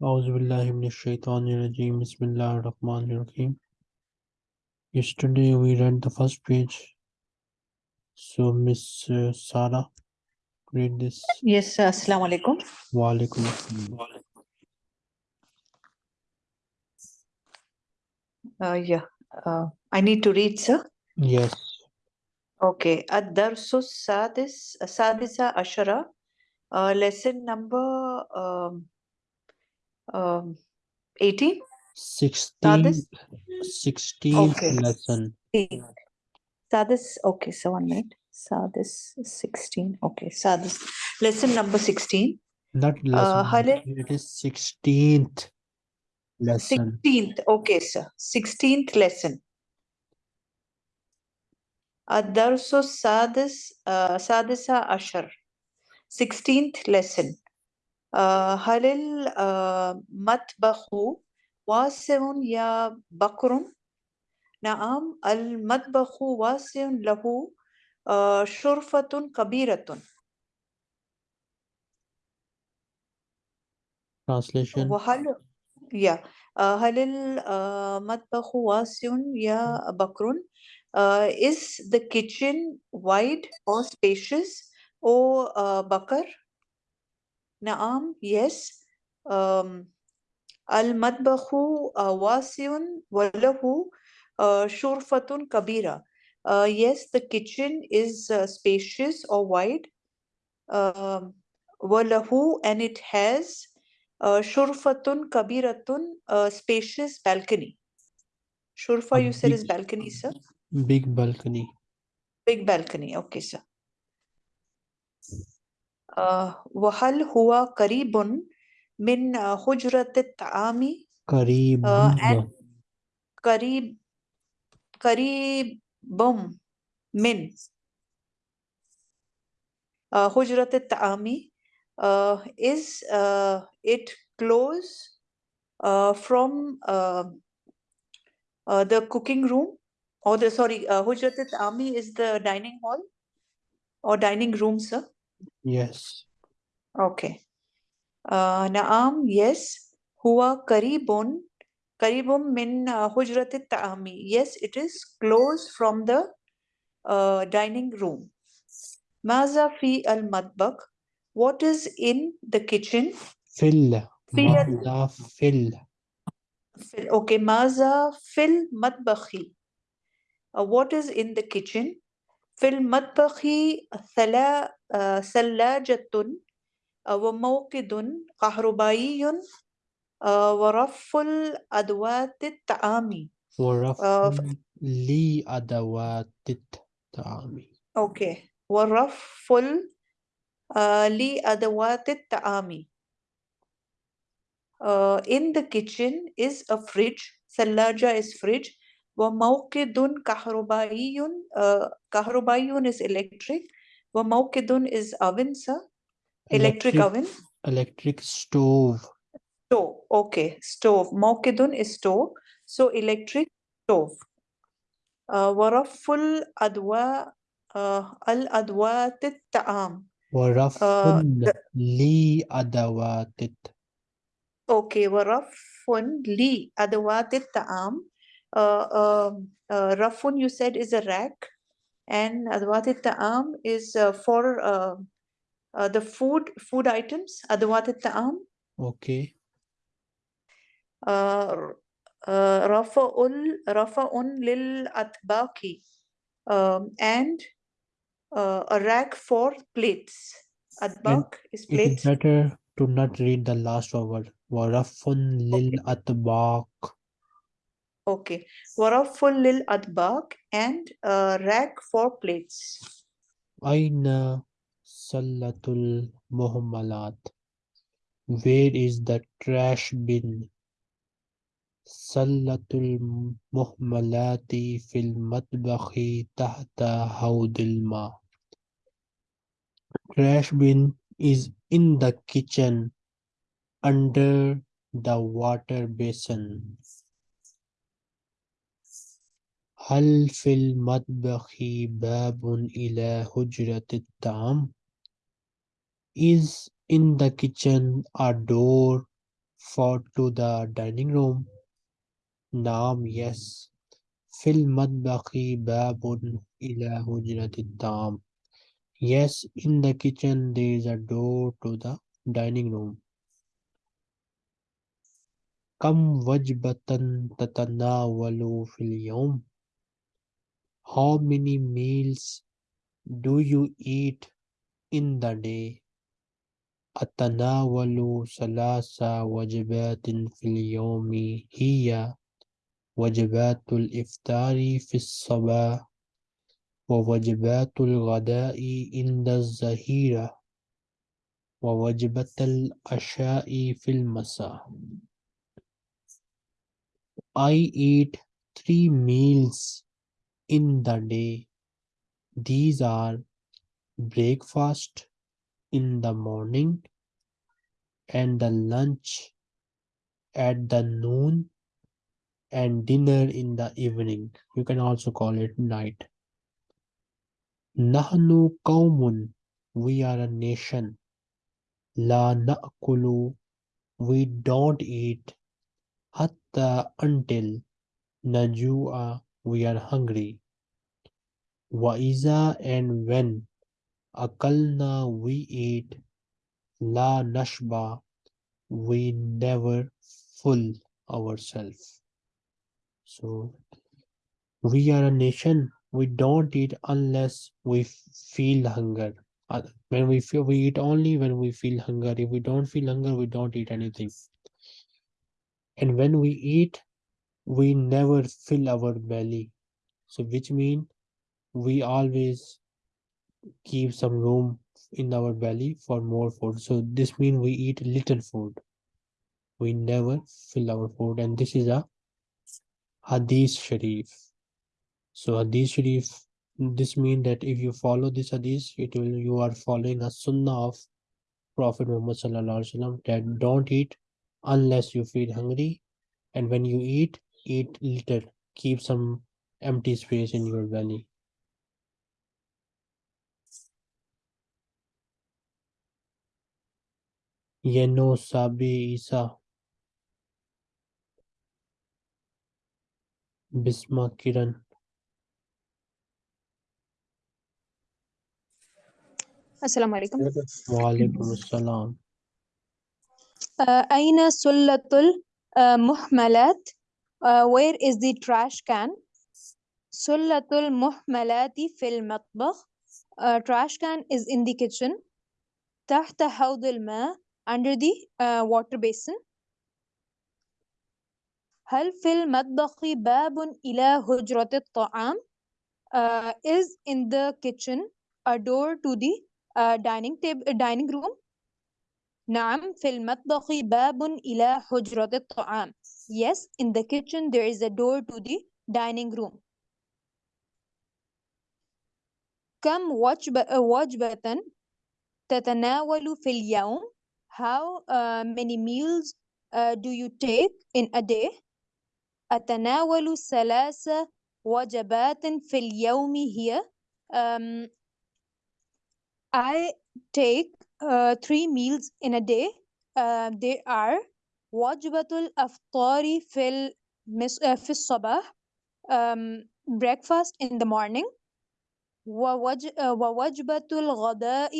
Bismillahirrahmanirrahim. Yesterday we read the first page. So Miss uh, Sara, read this. Yes, uh, Assalamu alaikum. Wa alaikum uh, yeah, uh, I need to read, sir. Yes. Okay. Ad-Darsu Sadis, Sadisa Ashara, uh, lesson number um, um, 18? 16, 16 okay. lesson. Sadis, okay, so one minute. Sadis 16, okay, Sadis. Lesson number 16. Not uh, lesson, uh, it is 16th lesson. 16th, okay, sir. 16th lesson. Adarso Sadis, uh, Sadisa Ashar. 16th lesson. هل المطبخ واسع يا بكر؟ نعم المطبخ واسع له uh, شرفة كبيرة Translation. وهل yeah. uh, هل المطبخ واسع يا بكر؟ Uh, is the kitchen wide or spacious or uh, Bakar? نعم yes um, المطبخ uh, واسع وله uh, شرفة كبيرة uh, yes the kitchen is uh, spacious or wide um, وله and it has uh, شرفة كبيرة uh, spacious balcony شرفة A you said is big- balcony sir Big balcony. big balcony okay sir uh, وهل هو قريب من uh, حجرة الطعام قريب. uh, and قريب قريب من uh, حجرة الطعام uh, is uh, it close uh, from uh, uh, the cooking room or the sorry uh, حجرة الطعام is the dining hall or dining room sir Yes. Okay. Uh, Naam, yes. Huwa karibun. Karibun min uh, hujrati ta'ami. Yes, it is close from the uh, dining room. Maza fi al madbak. What is in the kitchen? Fil. Fi Maza fil. Okay, maza fil madbakhi. Uh, what is in the kitchen? Fil madbakhi thala ثلاجة uh, وموقد كهربائي uh, ورف الأدوات الطعام. ورفع ف- لي أدوات الطعام. okay ورف لأدوات الطعام. uh, in the kitchen is a fridge. ثلاجة is fridge. وموقد كهربائي uh, كهربائي is electric. وموقد is oven sir electric Electric. oven Electric stove. stove okay stove موقد is stove so electric stove uh, ورف الأدواء uh, الأدوات الطعام ورفع the- لي أدوات الط- Okay, ورف لي أدوات الطعام. Uh, um, uh, رف you said is a rack, and adwatit ta'am is uh, for uh, uh, the food food items adwatit ta'am okay. Uh, uh, rafa'ul rafa'un lil atbaqi. Um, and uh, a rack for plates. Atbaq is plates it is better to not read the last word. Warafun lil atbaq Okay. ورف للأطباق and a rack for plates. أين سلة المهملات? Where is the trash bin? سلة المهملات في المطبخ تحت حوض الماء. Trash bin is in the kitchen under the water basin. هل في المطبخ باب إلى حجرة الطعام? Is in the kitchen a door for to the dining room? Naam, yes. في المطبخ باب إلى هجرة الطعام. Yes, in the kitchen there is a door to the dining room. كم وجبة تتناول في اليوم? How many meals do you eat in the day? أتناول ثلاث وجبات في اليوم هي وجبات الإفطار في الصباح ووجبات الغداء عند الظهيرة ووجبة العشاء في المساء I eat three meals in the day. These are breakfast in the morning and the lunch at the noon and dinner in the evening. You can also call it night. Nahnu qawmun. We are a nation. La na'kulu. We don't eat. Hatta until najua. We are hungry. Wa iza and when akalna we eat. La nashba. We never full ourselves. So we are a nation. We don't eat unless we feel hunger. Uh, When we feel we eat only when we feel hunger. If we don't feel hunger, we don't eat anything. And when we eat, we never fill our belly. So which mean we always keep some room in our belly for more food. So this mean we eat little food. We never fill our food, and this is a Hadith Sharif. So Hadith Sharif, this mean that if you follow this Hadith, it will you are following a Sunnah of Prophet Muhammad Sallallahu Alaihi Wasallam that don't eat unless you feel hungry, and when you eat, eat little. Keep some empty space in your belly. Yeno Sabi Isa Bisma Kiran السلام عليكم Walaikum Assalam. آه، أين سلة المهملات آه، where is the trash can سلة المهملات في المطبخ آه، trash can is in the kitchen تحت حوض الماء under the uh, water basin هل في المطبخ باب إلى هجرة الطعام uh, is in the kitchen a door to the uh, dining table dining room نعم في المطبخ باب إلى حجرة الطعام yes in the kitchen there is a door to the dining room كم وجبة وجبة تتناول في اليوم how uh, many meals uh, do you take in a day أتناول ثلاث وجبات في اليوم هي um, I take uh, three meals in a day. Uh, they are وجبة الأفطار في المس... uh, في الصباح um, breakfast in the morning ووج... uh, ووجبة الغداء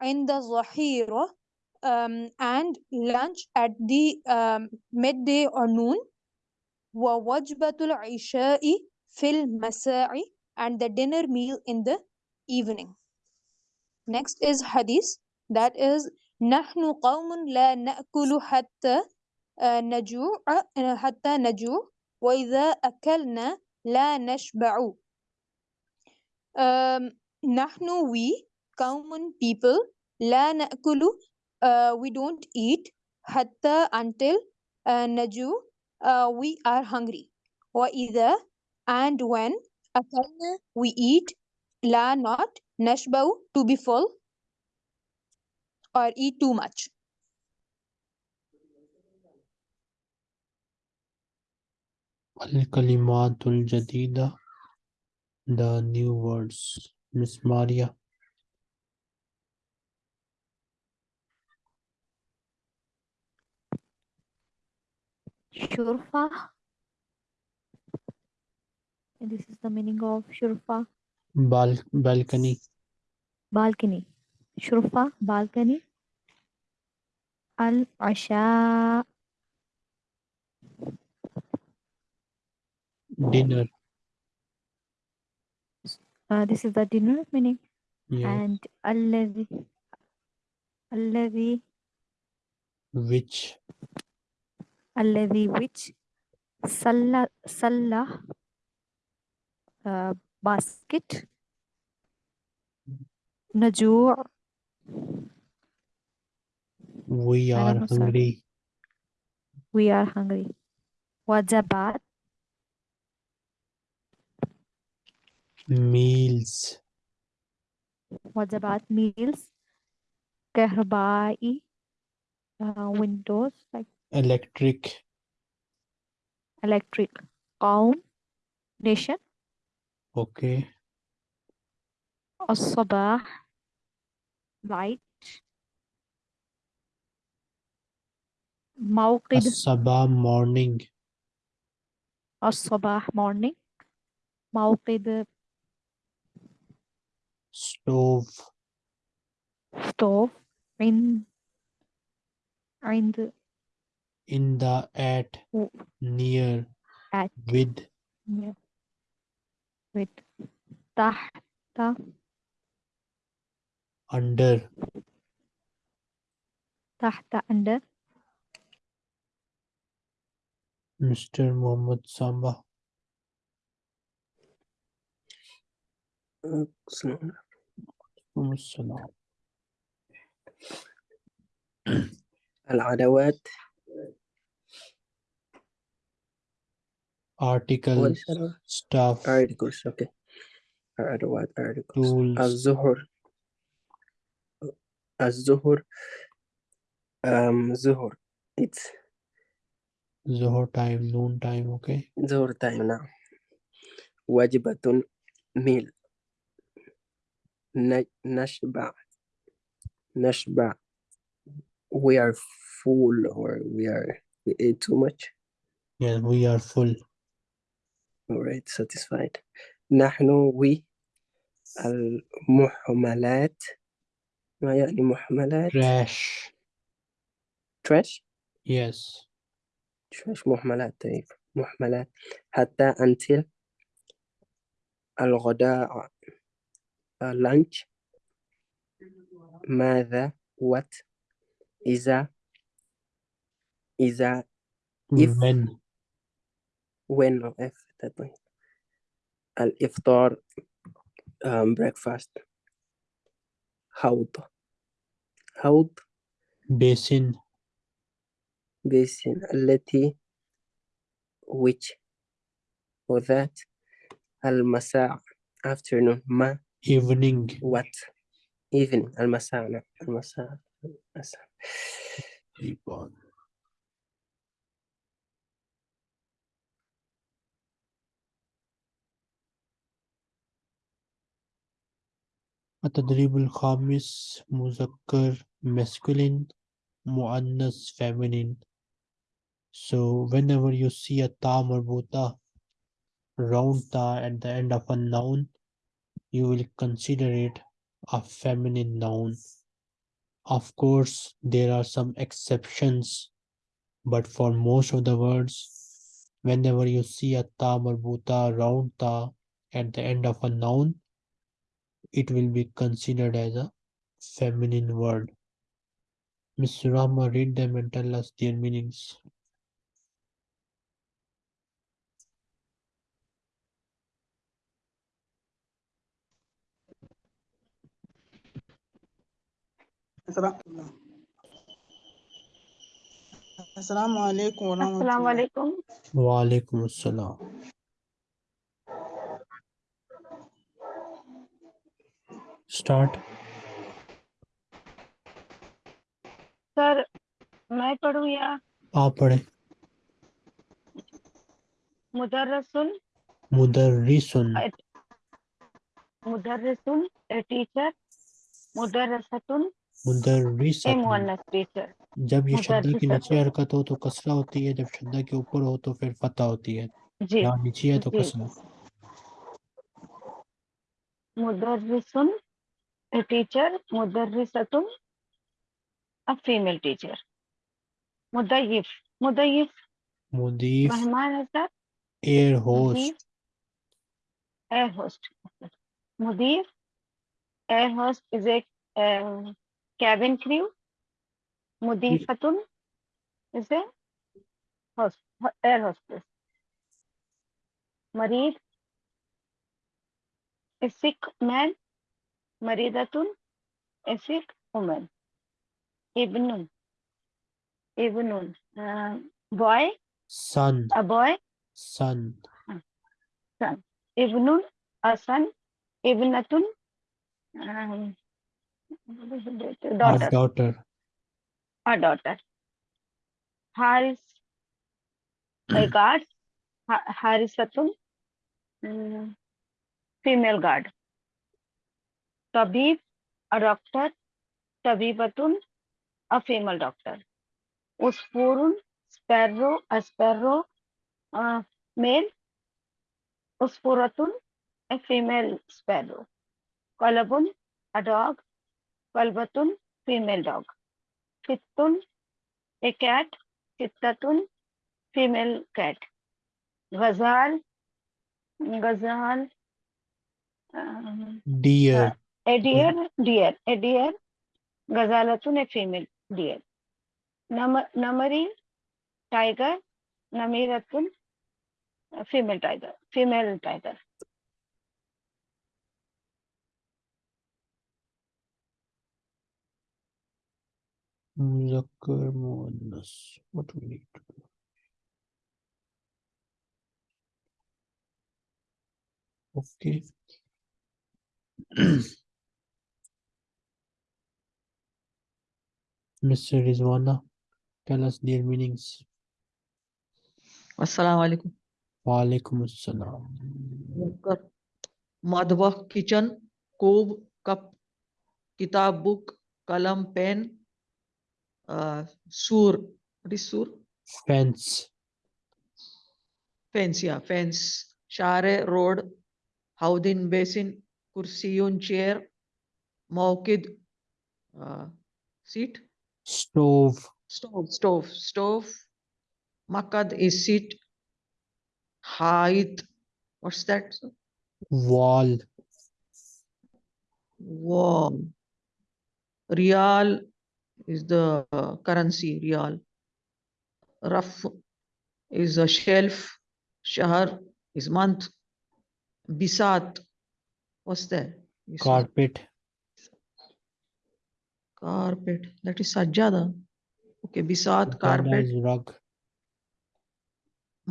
عند الظهيرة um, and lunch at the um, midday or noon ووجبة العشاء في المساء and the dinner meal in the evening Next is hadith that is نحن قوم لا نأكل حتى آه، نجوع آه، حتى نجوع وإذا أكلنا لا نشبع um, نحن we قوم people لا نأكل uh, we don't eat حتى until uh, نجوع uh, we are hungry وإذا and when أكلنا we eat لا not نشبع to be full or eat too much. Al-Kalimatul Jadida, the new words. Miss Maria. Shurfa. This is the meaning of Shurfa. Bal balcony. Balcony. Shurfa, balcony. Al-asha. Dinner. Uh, this is the dinner meaning. Yeah. And alladhi. Alladhi. Which. Alladhi which. Salla. Salla. Uh, basket. Najuu. We I are don't know, sir. hungry. We are hungry. Wajabat. Meals. Wajabat meals. Kahbai. Uh, windows like Electric. electric. Qaum. Nation. Okay. الصباح right? Mawqid. Sabah morning. As-sabah morning. Mawqid. Stove. Stove. In. In the. In the at. Near. At. With. Near. With. Tahta. under تحت under Mr. mohammed Samba. العدوات articles والشرف. staff articles okay العدوات articles tools الزهر as Zuhur. Um, Zuhur. It's Zuhur time, noon time, okay? Zuhur time now. Wajibatun meal. Nashba. Nashba. We are full or we are we ate too much. Yeah, we are full. All right, satisfied. Nahnu we al-muhmalat ما يعني محملات Trash. trash Yes. trash محملات طيب محملات حتى until الغداء uh, lunch ماذا what إذا إذا If- When. when or if الإفطار um, breakfast حوض حوض Basin. basin التي which or that المساء afternoon ما Evening. what evening المساء نعم المساء المساء التدريب الخامس مذكر masculine مؤنث feminine so whenever you see a ta marbuta round ta at the end of a noun you will consider it a feminine noun of course there are some exceptions but for most of the words whenever you see a ta marbuta round ta at the end of a noun it will be considered as a feminine word. Miss Rama, read them and tell us their meanings. Assalamu alaikum wa rahmatullah. Wa alaikum assalam. Start. Sir मैं पढ़ूँ या? आप पढ़े। मुदर्रसुन मुदर्रिसुन मुदर्रसुन a teacher मुदर्रसतुन मुदर्रिसतुन teacher जब ये शद्दा की नीचे हरकत हो तो कसरा होती है जब शद्दा के ऊपर हो तो फिर फतह होती है। जी। यहाँ नीचे है तो कसरा मुदर्रिसुन a teacher मुदर्रिसतुन a female teacher मुदय्यिफ मुदय्यिफ मुदीफ मेहमान है सर एयर मुदीफ होस्ट air host मुदीफ air host is a um, cabin crew मुदीफतुन is a host air hostess मरीद a sick man मरीदतुन a sick woman ibnun ibnun uh, boy son a boy son son ibnun a son ibnatun um, what is daughter a daughter haris a guard harisatun um, female guard तबीब a doctor तबीबतुन a female doctor. उस फोरुन sparrow a, male, उस फोरतुन a female sparrow. कलबुन, a dog, कलबतुन, female dog. कितुन a cat कितुन फीमेल कैट। गजाल गजाल deer. A deer deer a deer ghazalatun a female deer Nam namari tiger namiratun a female tiger female tiger मुजक्कर मुअन्नस what we need to do okay Mr. Rizwana, tell us their meanings. Assalamu alaikum. Wa alaikum assalam. Madhva, kitchen, cove, cup, kitab, book, kalam, pen, uh, sur. What is sur? Fence. Fence, yeah, fence. Share, road, Haudin basin, kursiyun, chair, mawkid, uh, seat stove. Stove stove stove. Makad is seat. Height. What's that wall. Wall. Real is the uh, currency real. Raf is a shelf. Shahar is month. Bisat. What's that? Bisat. carpet carpet that is sajjada okay bisat carpet rug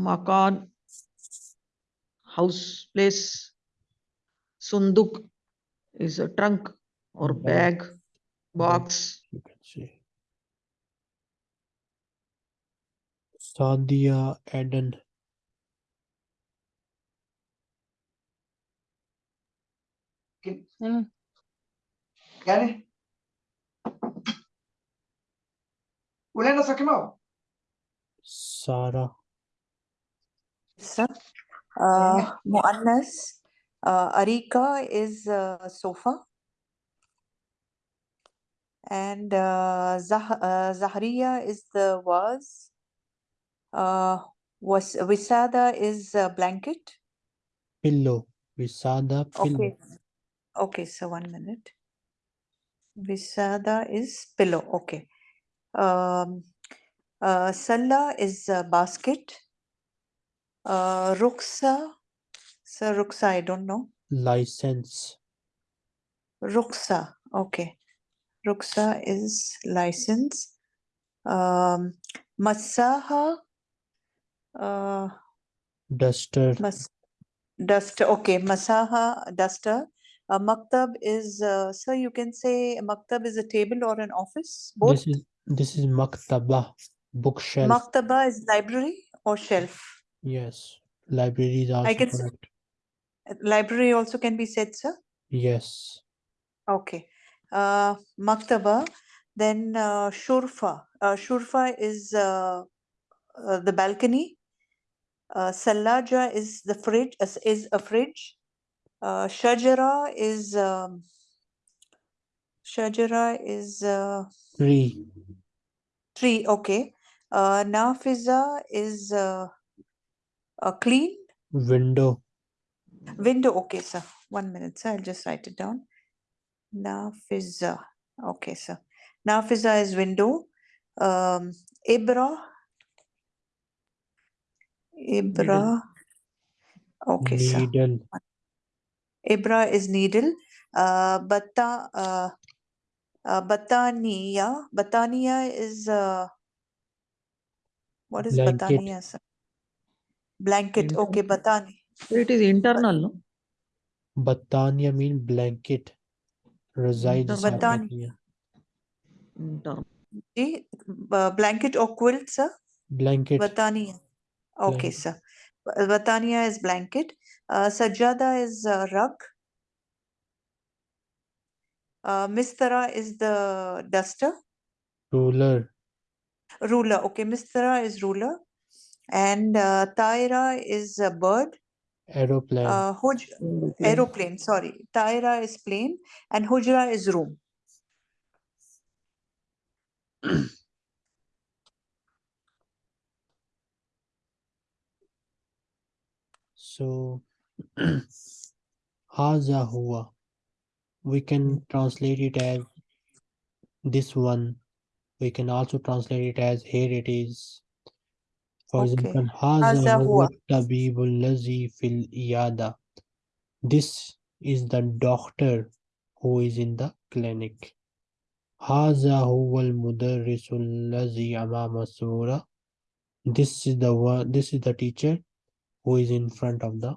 makan house place sunduk is a trunk or Bag. box you can say Sadia Eden Unaenda sa Kimau? Sara. Sir, uh, Muannas, uh, Arika is uh, sofa. And uh, Zah uh, Zahriya is the was. Uh, was Visada is a blanket. Pillow. Visada pillow. Okay. Okay, so one minute. Visada is pillow. Okay. Um, uh, Salla is a basket. Uh, Ruksa, Sir Ruksa, I don't know. license Ruksa, okay. Ruksa is license. Um, Masaha, uh, duster mas duster, okay. Masaha, duster. Uh, Maktab is, uh, sir, you can say Maktab is a table or an office, both. this is this is maktaba bookshelf Maktaba is library or shelf. yes library is also can s- correct Uh, Library also can be said, sir. yes Okay. Uh, Maktaba. Then uh, Shurfa. Uh, Shurfa is uh, uh, the balcony. Uh, Sallaja is the fridge. Is, is a fridge. Uh, Shajara is um, Shajara is uh, Tree. tree. Okay. Uh, Nafiza is uh, uh, clean. Window. Window. Okay, sir. One minute, sir. I'll just write it down. Nafiza. Okay, sir. Nafiza is window. Um, Ibra. Ibra. Okay, sir. Ibra is needle. Uh, Bata, uh, uh, Batania. Batania is, uh, what is Blanket. Batania? Sir? Blanket. Internal. Okay, Batania. It is internal, no? Batania mean blanket. Resides no, Batania. No. Uh, blanket or quilt, sir? Blanket. Batania. Okay, blanket. sir. Batania is blanket. Uh, Sajjada is uh, rug. Uh, Mistara is the duster. Ruler. Ruler. Okay, Mistara is ruler. And uh, Taira is a bird. Aeroplane. Uh, Huj Aeroplane. aeroplane, sorry. Taira is plane and Hujra is room. So, Haza huwa. We can translate it as this one. We can also translate it as here it is. For Okay. example, Haza huwa tabibul lazi fil iyada. This is the doctor who is in the clinic. Haza huwa al-mudarrisu allazi amama. This is the one, this is the teacher who is in front of the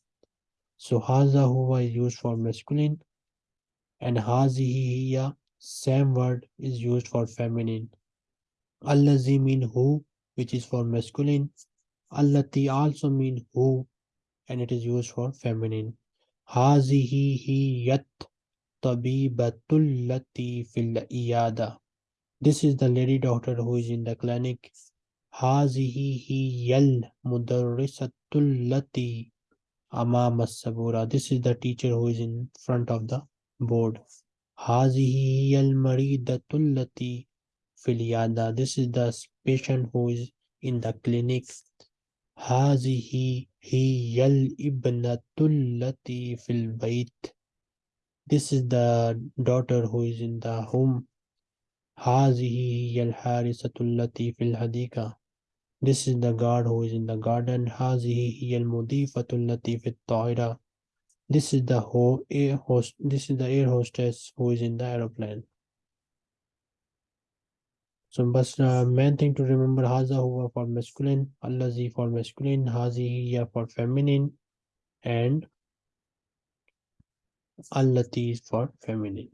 So haza huwa is used for masculine and hazihi hiya, same word is used for feminine. Allazi mean who, which is for masculine. Allati also mean who, and it is used for feminine. Hazihi hiyat tabibatul lati fil iyada. This is the lady doctor who is in the clinic. Hazihi hiyal mudarrisatul lati Amam Sabura. This is the teacher who is in front of the board. Hazihi al Maridatulati Filiada. This is the patient who is in the clinic. Hazihi hi al Ibnatulati fil bait. This is the daughter who is in the home. Hazihi hi al fil Hadika. This is the God who is in the garden. Hazihi yal mudifatul latifit ta'ira. This is the ho air host. This is the air hostess who is in the aeroplane. So, but uh, main thing to remember: Haza huwa for masculine, Allazi for masculine, Hazihi for feminine, and Allati is for feminine.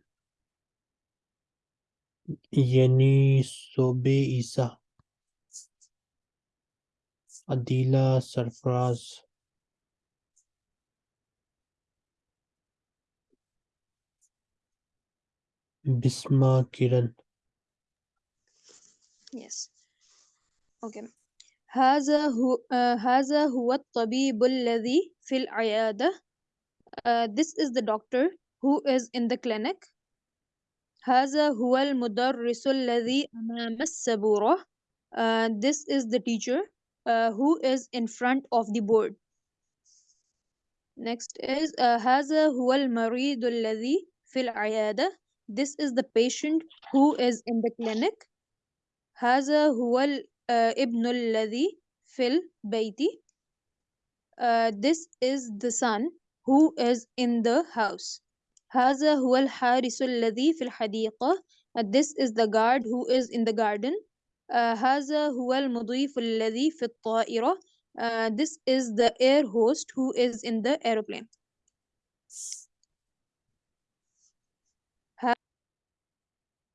Yani sobe isa. Adila Sarfraz. Bisma Kiran. Yes. Okay. هذا هو آه هذا هو الطبيب الذي في العيادة. Uh, this is the doctor who is in the clinic. هذا هو المدرس الذي أمام السبورة. Uh, this is the teacher uh, who is in front of the board. Next is uh, هذا هو المريض الذي في العيادة. This is the patient who is in the clinic. هذا هو الابن الذي في البيت. Uh, this is the son who is in the house. هذا هو الحارس الذي في الحديقة. Uh, this is the guard who is in the garden. آه، هذا هو المضيف الذي في الطائرة آه، this is the air host who is in the aeroplane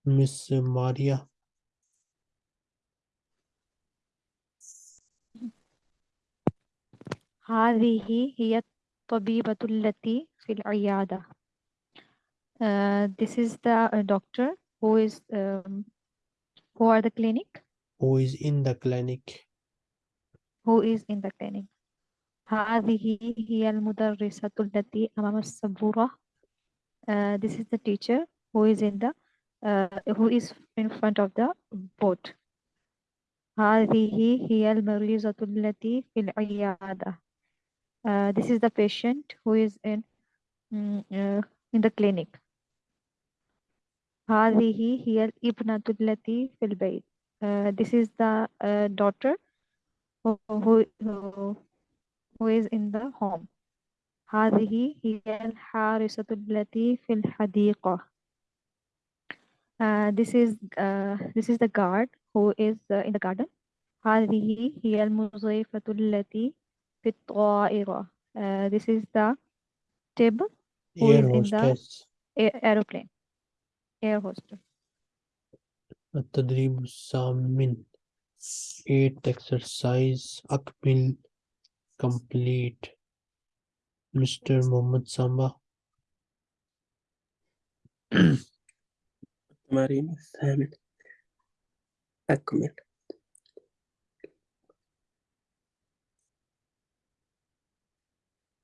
Miss Maria. هذه هي الطبيبة التي في العيادة. Uh, this is the uh, doctor who is um, who are the clinic who is in the clinic. who is in the clinic. هذه هي المدرسة التي أمام السبورة. Uh, this is the teacher who is in the uh, who is in front of the board. هذه هي المريضة التي في العيادة. Uh, this is the patient who is in mm, uh, in the clinic. هذه هي الابنة التي في البيت. Uh, this is the uh, daughter who, who, who, who is in the home. هذه هي الحارسة التي في الحديقة. Uh, this is uh, this is the guard who is uh, in the garden. هذه هي المضيفة التي في الطائرة. Uh, this is the table who Air is in the hostess. air aeroplane. Air hostess. التدريب الثامن eighth exercise أكمل complete Mr. Mohammed Samba التمارين الثامن أكمل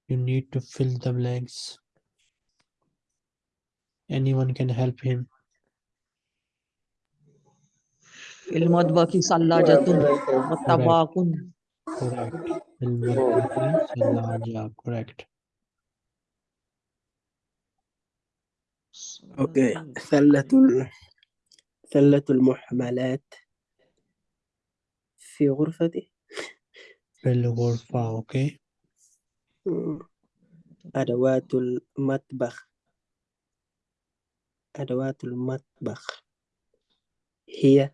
you need to fill the blanks anyone can help him المطبخ وطباق correct. المطبخ correct. أوكي. ثلة ال... ثلة المحملات في غرفتي في الغرفة okay مم. أدوات المطبخ. أدوات المطبخ. هي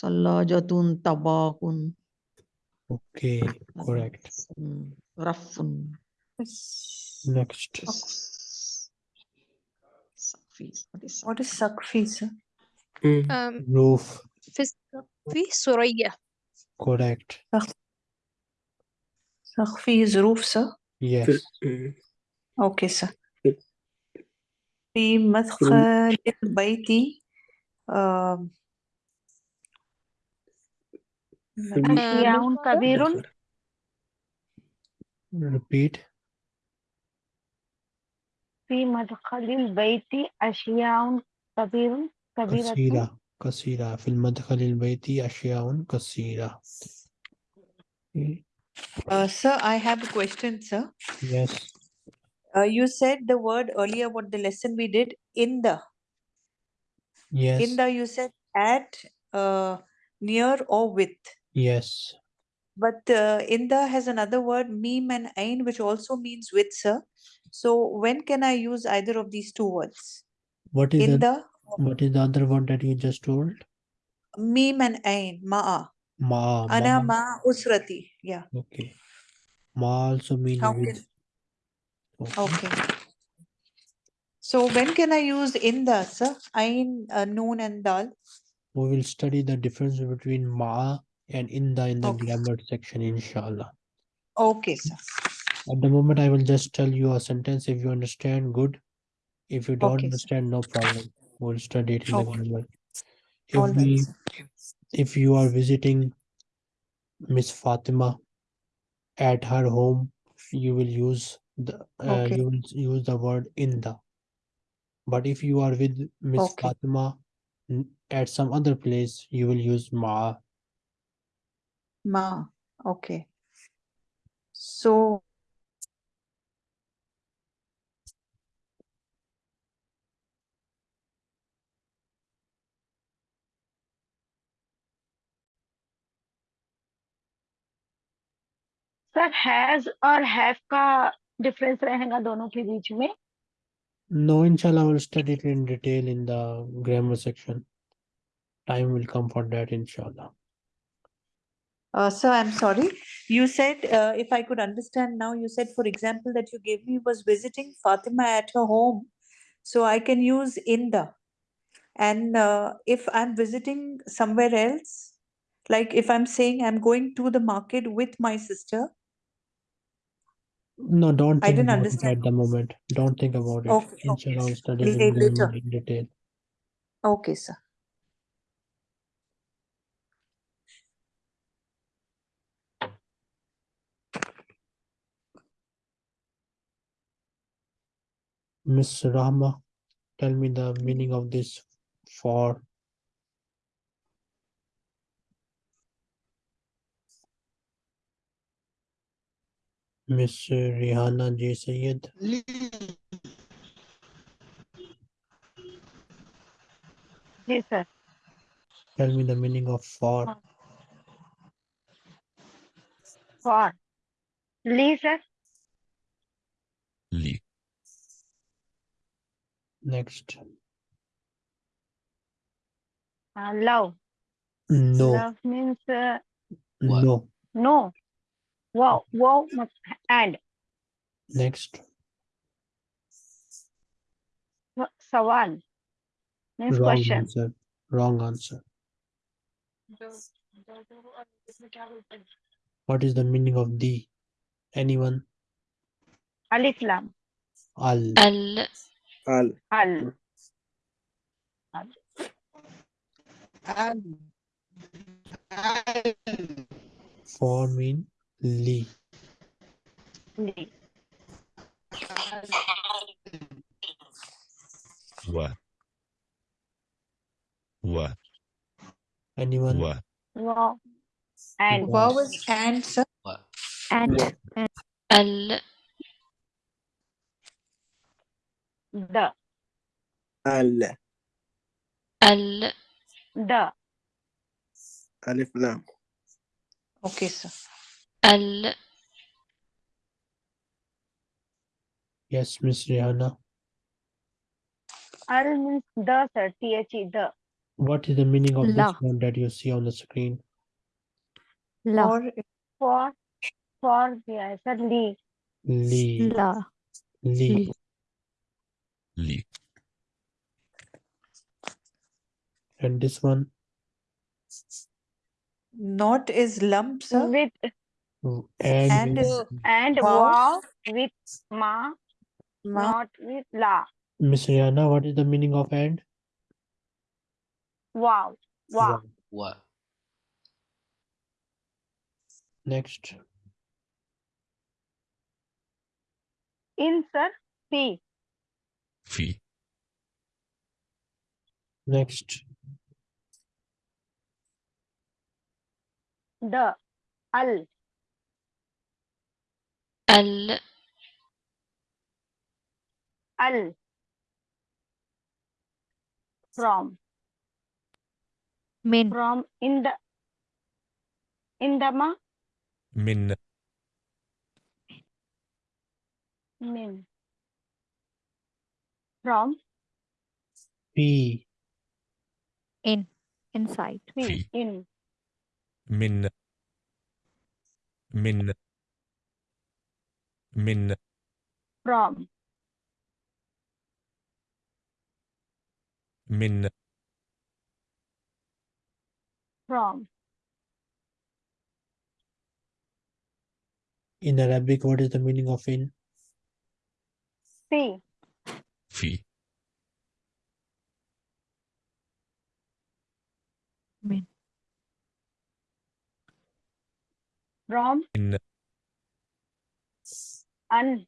ثلاجة طباق okay correct رف next What is Sakfi, sir? um, roof السقف سرية correct Sakfi is roof, sir. yes. Okay, sir. في- في مدخل البيت آم، في الم... أشياء كبير دخل. repeat في مدخل البيت أشياء كبير كبيرة كثيرة كثيرة في المدخل البيتي أشياء كثيرة uh, sir, I have a question, sir. yes Uh, you said the word earlier, what the lesson we did, in the. yes In the, you said at, uh, near or with. yes But uh, in the has another word, meme and ain, which also means with, sir. So when can I use either of these two words? what is In the the, what is the other one that you just told meme and ain, ma'a. ma Ana ma ma usrati. Yeah. okay ma also means How with can, okay. okay. So when can I use in the, sir? Ain, uh, noon and dal. we will study the difference between ma and inda in the Okay. grammar section inshallah Okay, sir. at the moment i will just tell you a sentence if you understand good if you don't Okay, sir. understand no problem we'll study it in the Okay. grammar if All we sir. if you are visiting miss fatima at her home you will use the uh, Okay. you will use the word inda but if you are with miss Okay. fatima n- at some other place you will use ma Ma. Okay. So sir has और have का difference रहेगा दोनों के बीच में no, inshallah, I will study it in detail in the grammar section. Time will come for that, inshallah. Uh, sir, I'm sorry. You said, uh, if I could understand now, you said, for example, that you gave me was visiting Fatima at her home. So I can use Inda. And uh, if I'm visiting somewhere else, like if I'm saying I'm going to the market with my sister, no, don't I think didn't about it understand. at the moment. Don't think about it. Okay, okay. Inshallah, we'll study La- will go later. in detail. Okay, sir. Miss Rahma, tell me the meaning of this for. Miss Rihanna J. Sayed. Yes, sir. Tell me the meaning of for. For. Lee, sir. Lee. Next. Uh, love. No. Love means uh, no. No. Wow, wow and. Next. Sawan. Next Wrong question. Answer. Wrong answer. What is the meaning of the? Anyone? Alif Lam. Al. Al. Al. Al. Al. Al. Al. For mean? Lee. What? What? Anyone? What? Wow. And what was answer? And and al the al al the alif lam. Okay, sir. Al. Yes, Miss Rihanna. Al means the, sir. T-H-E, the. What is the meaning of La. this one that you see on the screen? La. For, for, for, yeah, sir, Li Lee. La. li li And this one? Not is lump, sir? With, and, and, and wow with ma, ma, not with la. Miss Rihanna, what is the meaning of and? Wow. Wow. Wow. Next. Insert P. P. Next. The al ال. al from. Min. From in the in the ma min. Min. From. Fi in. Inside. Fi in. Min. Min. Min. from Min. from In Arabic, what is the meaning of in? p Fi. Min. from In. Un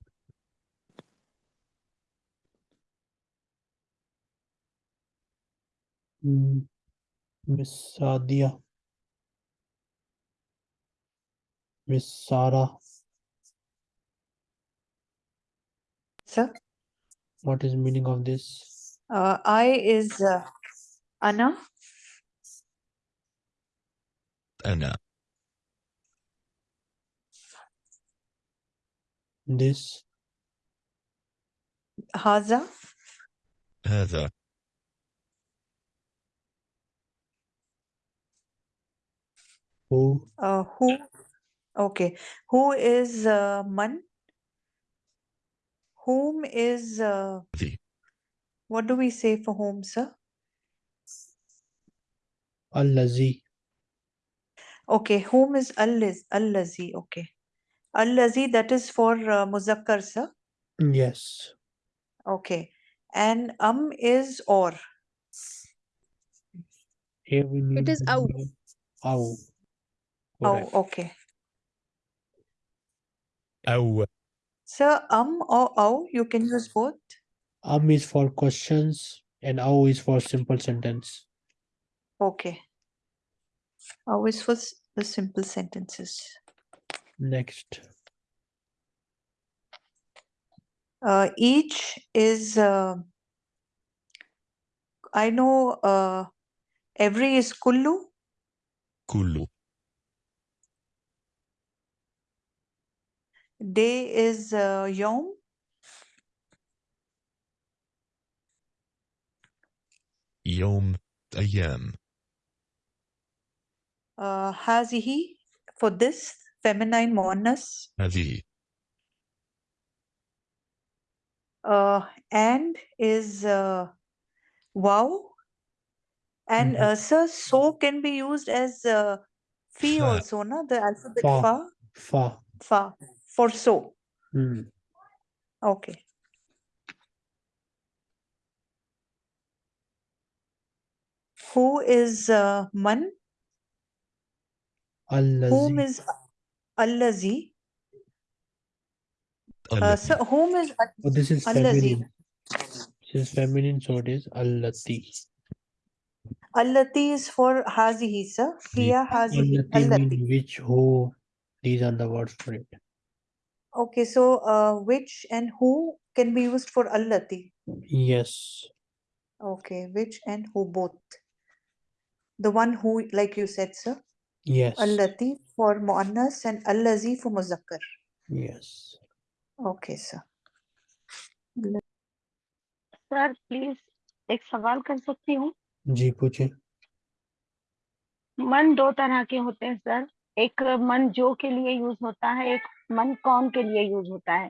Mm, Miss Sadia. Miss Sarah, Sir. what is meaning of this? Uh, I is uh, Anna. Ana. This, Haza. هذا. who Uh, who? Okay. Who is uh, man? Whom is uh, ذي what do we say for whom, sir? allazi Okay, whom is al-liz, allazi. Okay. Allazi, that is for uh, muzakkar, sir. yes Okay. And um is or. here we need It is the aw. verb aw Oh, okay. أو Sir, um or aw, you can use both. um is for questions and aw is for simple sentence Okay. Always for the simple sentences next? Uh, each is, uh, I know uh, every is Kullu. Kullu. Day is uh, Yom. Yom Ayam. Uh, Hazihi for this feminine monas. Uh, and is uh, wow. And mm -hmm. uh, sir, so can be used as uh, fa. also, na? the alphabet fa. Fa. Fa. fa for so. Mm. Okay. Who is uh, man? Allazi. Whom is Allazi. Uh, so whom is oh, this is feminine. This is feminine, so it is Allati. Allati is for Hazihi, sir. Fiya Hazihi. Allati. Which, who, these are the words for it. Okay, so uh, which and who can be used for Allati? Yes. Okay, which and who both. The one who, like you said, sir. Yes. Allati for muannas and allazi for muzakkar. yes. Okay, sir. Sir please एक सवाल कर सकती हूँ? जी पूछे मन दो तरह के होते हैं सर एक मन जो के लिए यूज़ होता है एक मन कौन के लिए यूज़ होता है।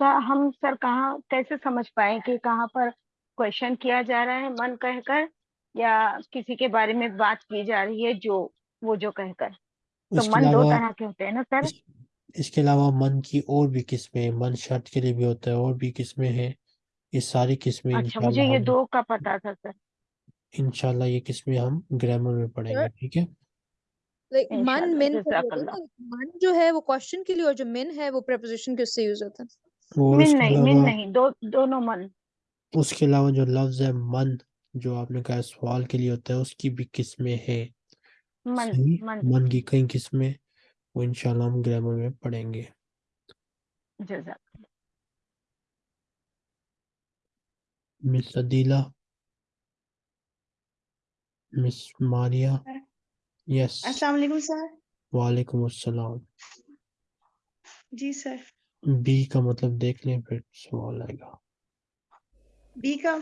तो हम सर कहाँ कैसे समझ पाए कि कहाँ पर क्वेश्चन किया जा रहा है मन कहकर या किसी के बारे में बात की जा रही है जो वो जो कहकर। तो मन दो अलावा तरह के होते हैं ना सर? इस, इसके अलावा मन की और भी किस्में मन शर्त के लिए भी होता है और भी किस्में हैं। ये सारी किस्में अच्छा मुझे ये हम दो का पता था सर। इंशाल्लाह ये किस्में हम ग्रामर में पढ़ेंगे ठीक है? लाइक मन मिन मन जो है वो क्वेश्चन के लिए और जो मिन है वो प्रेपोजिशन के उससे यूज़ होता है। मिन नहीं मिन नहीं दो दोनों मन। उसके अलावा जो लफ्ज है मन जो आपने कहा सवाल के लिए होता है उसकी भी किस्में हैं। मन सही मन। मन की कई किस्में वो इंशाल्लाह हम ग्रामर में पढ़ेंगे। जजाक। Miss Adila miss Maria yes. अस्सलाम वालेकुम सर। वालेकुम अस्सलाम। जी सर। बी का मतलब देख लें फिर सवाल आएगा। बी का